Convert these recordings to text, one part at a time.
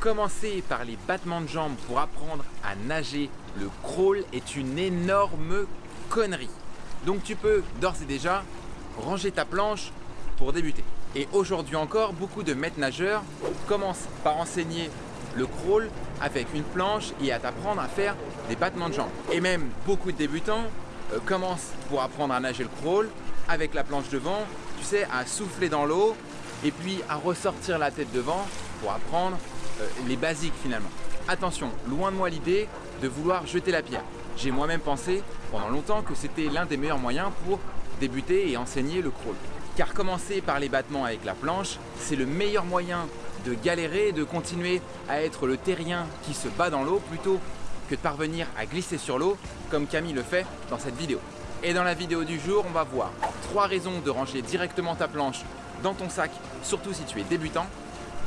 Commencer par les battements de jambes pour apprendre à nager le crawl est une énorme connerie. Donc tu peux d'ores et déjà ranger ta planche pour débuter. Et aujourd'hui encore, beaucoup de maîtres nageurs commencent par enseigner le crawl avec une planche et à t'apprendre à faire des battements de jambes. Et même beaucoup de débutants euh, commencent pour apprendre à nager le crawl avec la planche devant, tu sais, à souffler dans l'eau et puis à ressortir la tête devant pour apprendre les basiques finalement. Attention, loin de moi l'idée de vouloir jeter la pierre. J'ai moi-même pensé pendant longtemps que c'était l'un des meilleurs moyens pour débuter et enseigner le crawl. Car commencer par les battements avec la planche, c'est le meilleur moyen de galérer de continuer à être le terrien qui se bat dans l'eau plutôt que de parvenir à glisser sur l'eau comme Camille le fait dans cette vidéo. Et dans la vidéo du jour, on va voir trois raisons de ranger directement ta planche dans ton sac, surtout si tu es débutant,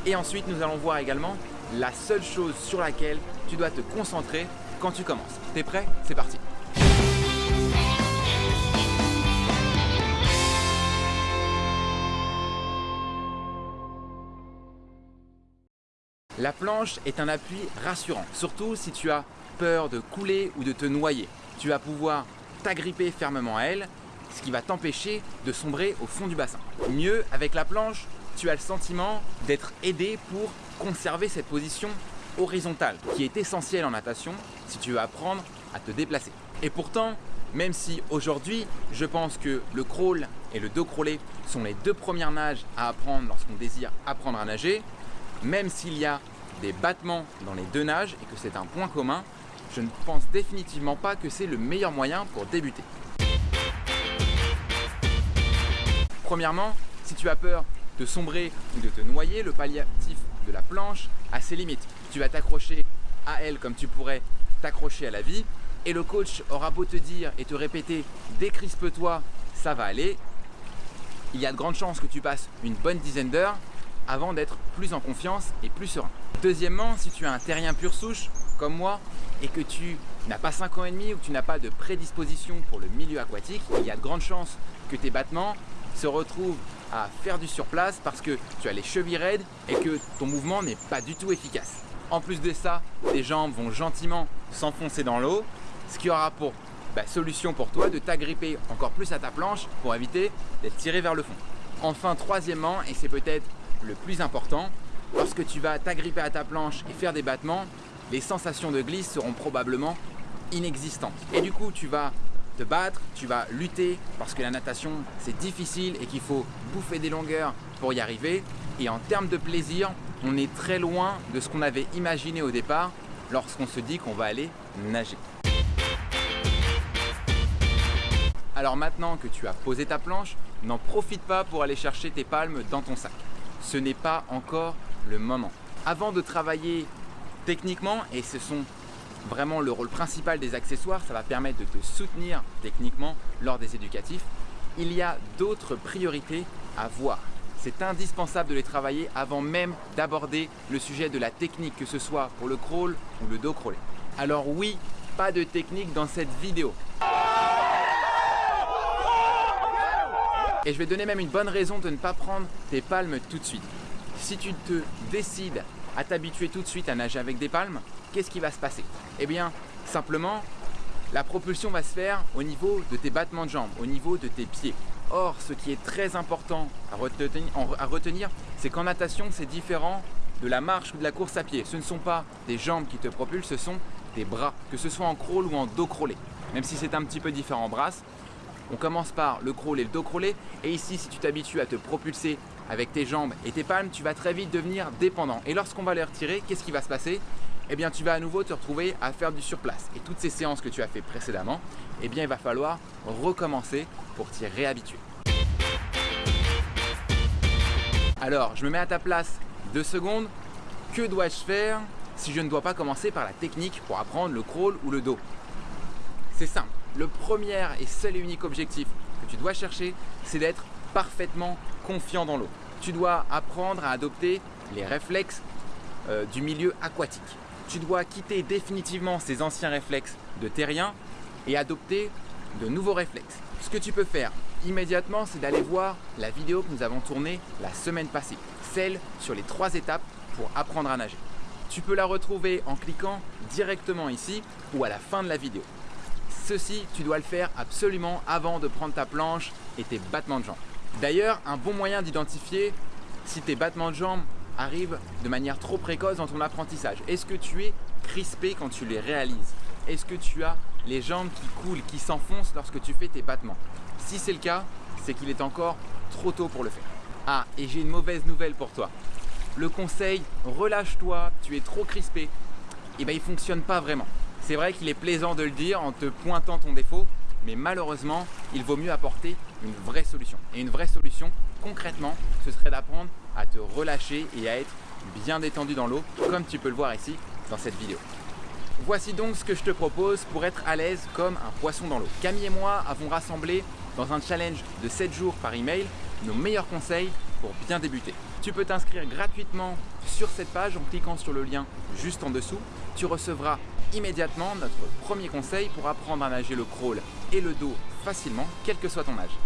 et ensuite, nous allons voir également la seule chose sur laquelle tu dois te concentrer quand tu commences. T'es prêt? C'est parti La planche est un appui rassurant, surtout si tu as peur de couler ou de te noyer. Tu vas pouvoir t'agripper fermement à elle, ce qui va t'empêcher de sombrer au fond du bassin. Mieux, avec la planche, tu as le sentiment d'être aidé pour conserver cette position horizontale qui est essentielle en natation si tu veux apprendre à te déplacer. Et pourtant, même si aujourd'hui, je pense que le crawl et le dos crawlé sont les deux premières nages à apprendre lorsqu'on désire apprendre à nager, même s'il y a des battements dans les deux nages et que c'est un point commun, je ne pense définitivement pas que c'est le meilleur moyen pour débuter. Premièrement, si tu as peur de sombrer ou de te noyer, le palliatif de la planche a ses limites. Tu vas t'accrocher à elle comme tu pourrais t'accrocher à la vie et le coach aura beau te dire et te répéter décrispe-toi, ça va aller. Il y a de grandes chances que tu passes une bonne dizaine d'heures avant d'être plus en confiance et plus serein. Deuxièmement, si tu as un terrien pur souche comme moi et que tu n'as pas 5 ans et demi ou que tu n'as pas de prédisposition pour le milieu aquatique, il y a de grandes chances que tes battements se retrouvent à faire du surplace parce que tu as les chevilles raides et que ton mouvement n'est pas du tout efficace. En plus de ça, tes jambes vont gentiment s'enfoncer dans l'eau, ce qui aura pour bah, solution pour toi de t'agripper encore plus à ta planche pour éviter d'être tiré vers le fond. Enfin, troisièmement, et c'est peut-être le plus important, lorsque tu vas t'agripper à ta planche et faire des battements, les sensations de glisse seront probablement inexistantes. Et du coup, tu vas te battre, tu vas lutter parce que la natation c'est difficile et qu'il faut bouffer des longueurs pour y arriver. Et en termes de plaisir, on est très loin de ce qu'on avait imaginé au départ lorsqu'on se dit qu'on va aller nager. Alors maintenant que tu as posé ta planche, n'en profite pas pour aller chercher tes palmes dans ton sac. Ce n'est pas encore le moment. Avant de travailler techniquement, et ce sont vraiment le rôle principal des accessoires, ça va permettre de te soutenir techniquement lors des éducatifs. Il y a d'autres priorités à voir. C'est indispensable de les travailler avant même d'aborder le sujet de la technique, que ce soit pour le crawl ou le dos crawlé. Alors oui, pas de technique dans cette vidéo. Et je vais donner même une bonne raison de ne pas prendre tes palmes tout de suite. Si tu te décides à t'habituer tout de suite à nager avec des palmes, qu'est-ce qui va se passer? Eh bien, simplement, la propulsion va se faire au niveau de tes battements de jambes, au niveau de tes pieds. Or, ce qui est très important à retenir, c'est qu'en natation, c'est différent de la marche ou de la course à pied. Ce ne sont pas des jambes qui te propulsent, ce sont des bras, que ce soit en crawl ou en dos crawlé. Même si c'est un petit peu différent en brasse, on commence par le crawl et le dos crawlé. Et ici, si tu t'habitues à te propulser avec tes jambes et tes palmes, tu vas très vite devenir dépendant. Et lorsqu'on va les retirer, qu'est-ce qui va se passer? Eh bien tu vas à nouveau te retrouver à faire du surplace. Et toutes ces séances que tu as fait précédemment, eh bien il va falloir recommencer pour t'y réhabituer. Alors, je me mets à ta place deux secondes. Que dois-je faire si je ne dois pas commencer par la technique pour apprendre le crawl ou le dos? C'est simple. Le premier et seul et unique objectif que tu dois chercher, c'est d'être parfaitement confiant dans l'eau. Tu dois apprendre à adopter les réflexes euh, du milieu aquatique. Tu dois quitter définitivement ces anciens réflexes de terrien et adopter de nouveaux réflexes. Ce que tu peux faire immédiatement, c'est d'aller voir la vidéo que nous avons tournée la semaine passée, celle sur les trois étapes pour apprendre à nager. Tu peux la retrouver en cliquant directement ici ou à la fin de la vidéo. Ceci, tu dois le faire absolument avant de prendre ta planche et tes battements de jambes. D'ailleurs, un bon moyen d'identifier si tes battements de jambes arrivent de manière trop précoce dans ton apprentissage. Est-ce que tu es crispé quand tu les réalises? Est-ce que tu as les jambes qui coulent, qui s'enfoncent lorsque tu fais tes battements? Si c'est le cas, c'est qu'il est encore trop tôt pour le faire. Ah, et j'ai une mauvaise nouvelle pour toi. Le conseil, relâche-toi, tu es trop crispé, eh ben il fonctionne pas vraiment. C'est vrai qu'il est plaisant de le dire en te pointant ton défaut, mais malheureusement, il vaut mieux apporter une vraie solution. Et une vraie solution, concrètement, ce serait d'apprendre à te relâcher et à être bien détendu dans l'eau, comme tu peux le voir ici dans cette vidéo. Voici donc ce que je te propose pour être à l'aise comme un poisson dans l'eau. Camille et moi avons rassemblé dans un challenge de 7 jours par email nos meilleurs conseils pour bien débuter. Tu peux t'inscrire gratuitement sur cette page en cliquant sur le lien juste en dessous. Tu recevras immédiatement notre premier conseil pour apprendre à nager le crawl et le dos facilement, quel que soit ton âge.